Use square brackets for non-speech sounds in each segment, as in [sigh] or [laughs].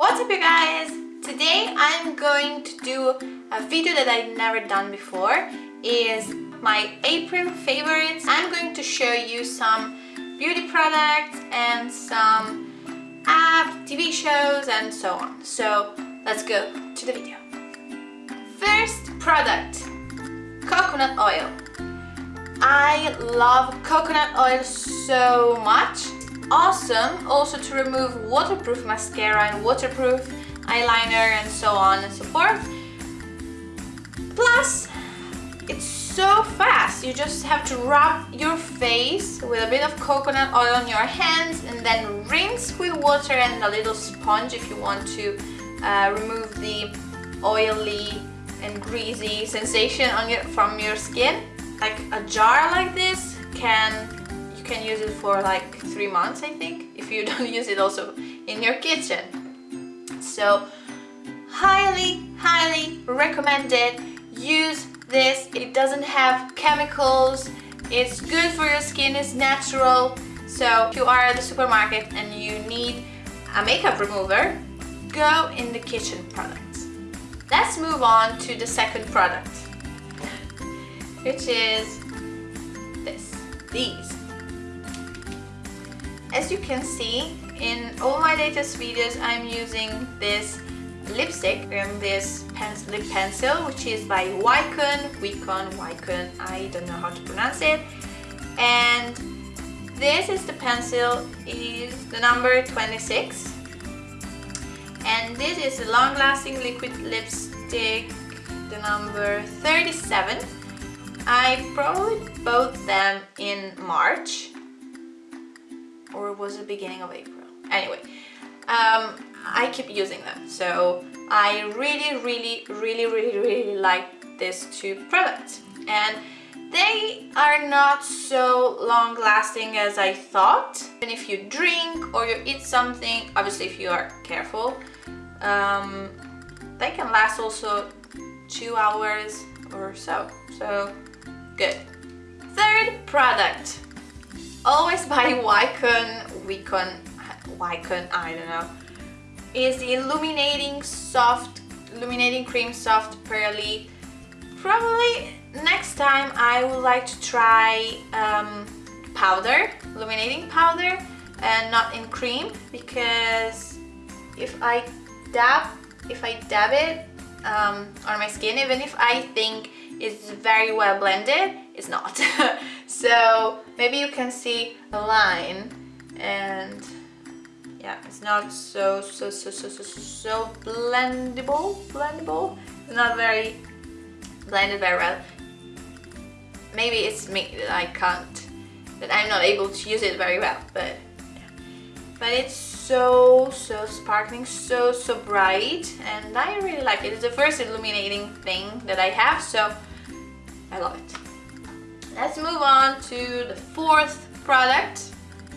What's up you guys? Today I'm going to do a video that I've never done before is my April favorites. I'm going to show you some beauty products and some app, TV shows and so on. So let's go to the video. First product, coconut oil. I love coconut oil so much. Awesome also to remove waterproof mascara and waterproof eyeliner and so on and so forth. Plus, it's so fast. You just have to rub your face with a bit of coconut oil on your hands and then rinse with water and a little sponge if you want to uh, remove the oily and greasy sensation on your, from your skin like a jar like this can can use it for like three months I think if you [laughs] don't use it also in your kitchen. So highly highly recommended. Use this. It doesn't have chemicals. It's good for your skin. It's natural. So if you are at the supermarket and you need a makeup remover go in the kitchen products. Let's move on to the second product which is this, these. As you can see, in all my latest videos I'm using this lipstick and this lip pencil which is by Wycon, Wycon, Wycon, I don't know how to pronounce it. And this is the pencil is the number 26 and this is a long-lasting liquid lipstick the number 37 I probably bought them in March or was it the beginning of April? Anyway, um, I keep using them. So I really really really really really like these two products. And they are not so long lasting as I thought. And if you drink or you eat something obviously if you are careful um, they can last also two hours or so. So good. Third product, always by Wycon, Wycon, Wycon, I don't know, is Illuminating Soft, Illuminating Cream Soft Pearly. Probably next time I would like to try um, powder, illuminating powder, and not in cream because if I dab, if I dab it um, on my skin, even if I think it's very well blended it's not [laughs] so maybe you can see a line and yeah it's not so so so so so so blendable blendable. It's not very blended very well. Maybe it's me that I can't that I'm not able to use it very well but but it's so so sparkling so so bright and I really like it. It's the first illuminating thing that I have so I love it. Let's move on to the fourth product.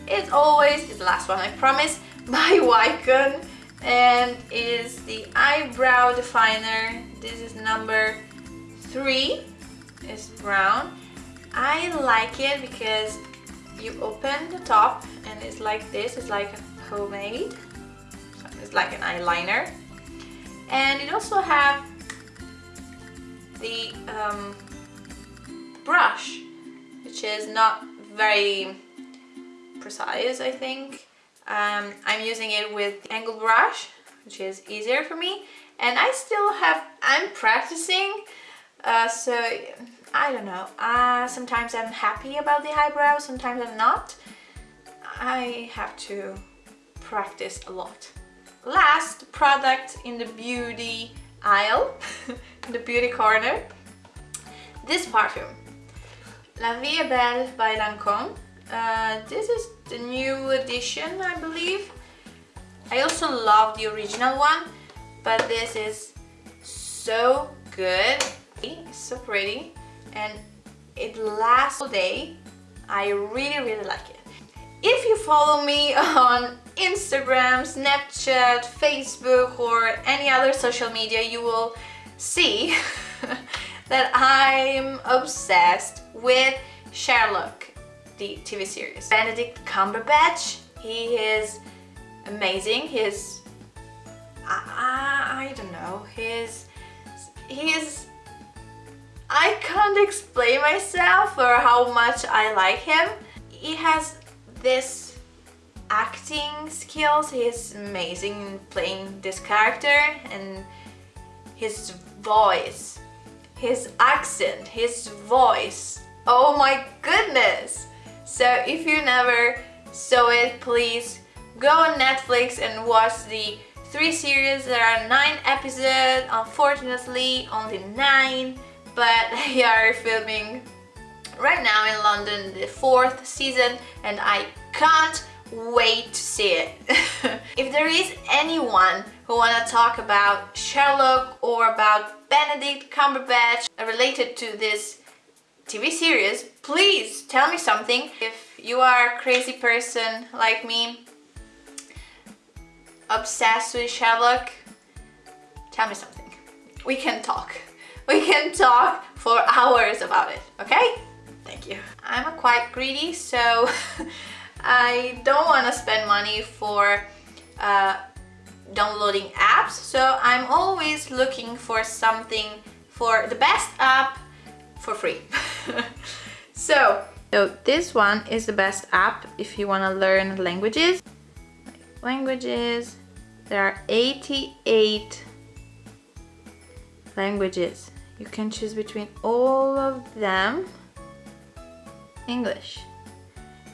It's always, it's the last one I promise, [laughs] by Wycon and is the eyebrow definer. This is number three, it's brown. I like it because you open the top and it's like this, it's like a homemade. it's like an eyeliner. And it also have the um, brush, is not very precise, I think. Um, I'm using it with angle brush, which is easier for me. And I still have, I'm practicing, uh, so I don't know. Uh, sometimes I'm happy about the eyebrows, sometimes I'm not. I have to practice a lot. Last product in the beauty aisle, [laughs] the beauty corner, this perfume. La Vie Belle by Lancome. Uh, this is the new edition, I believe. I also love the original one, but this is so good. It's so pretty and it lasts all day. I really, really like it. If you follow me [laughs] on Instagram, Snapchat, Facebook or any other social media, you will see [laughs] that I'm obsessed with Sherlock, the TV series. Benedict Cumberbatch, he is amazing. He is I don't know, he's, he's, I can't explain myself or how much I like him. He has this acting skills, he's amazing in playing this character and his voice, his accent, his voice. Oh my goodness! So if you never saw it, please go on Netflix and watch the three series. There are nine episodes, unfortunately only nine, but [laughs] they are filming right now in London the fourth season and I can't wait to see it. [laughs] there is anyone who wanna talk about Sherlock or about Benedict Cumberbatch related to this TV series, please tell me something. If you are a crazy person like me, obsessed with Sherlock, tell me something. We can talk. [laughs] We can talk for hours about it, okay? Thank you. I'm quite greedy, so [laughs] I don't want to spend money for uh, downloading apps, so I'm always looking for something for the best app for free. [laughs] so, so this one is the best app if you want to learn languages. Languages, there are 88 languages. You can choose between all of them. English.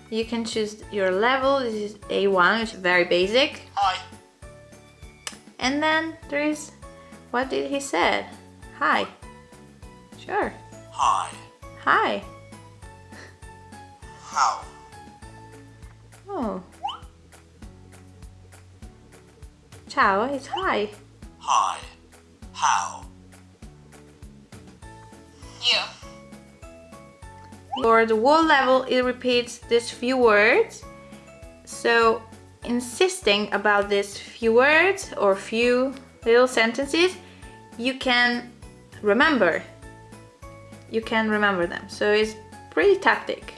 You can choose your level. This is A1, which is very basic. Hi. And then there is, what did he said? Hi. Sure. Hi. Hi. How? Oh. Ciao, it's hi. Hi. How? For the whole level, it repeats these few words. So insisting about these few words or few little sentences, you can remember. You can remember them. So it's pretty tactic.